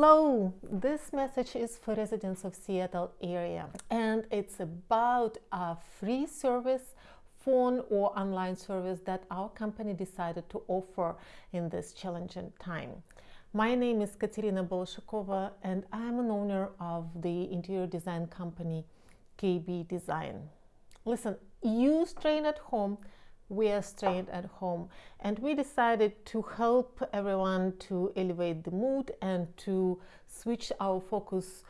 Hello, this message is for residents of Seattle area and it's about a free service phone or online service that our company decided to offer in this challenging time. My name is Katerina Bolshakova and I'm an owner of the interior design company KB Design. Listen, you strain at home we are staying at home. And we decided to help everyone to elevate the mood and to switch our focus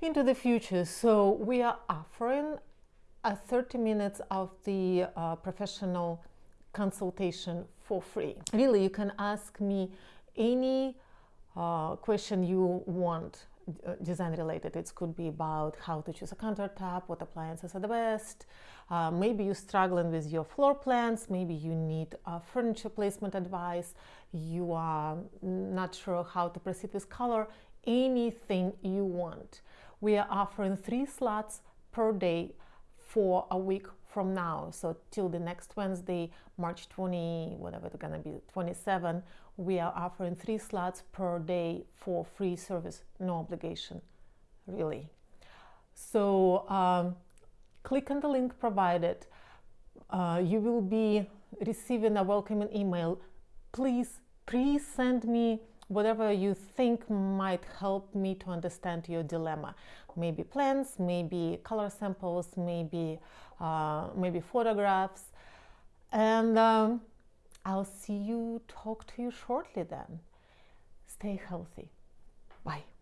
into the future. So we are offering a 30 minutes of the uh, professional consultation for free. Really you can ask me any uh, question you want design related. It could be about how to choose a countertop, what appliances are the best. Uh, maybe you're struggling with your floor plans. Maybe you need uh, furniture placement advice. You are not sure how to proceed with color. Anything you want. We are offering three slots per day for a week from now. So till the next wednesday march 20 whatever it's gonna be 27 we are offering three slots per day for free service no obligation really. So um, click on the link provided. Uh, you will be receiving a welcoming email. Please please send me whatever you think might help me to understand your dilemma. Maybe plans, maybe color samples, maybe, uh, maybe photographs. And um, I'll see you, talk to you shortly then. Stay healthy. Bye.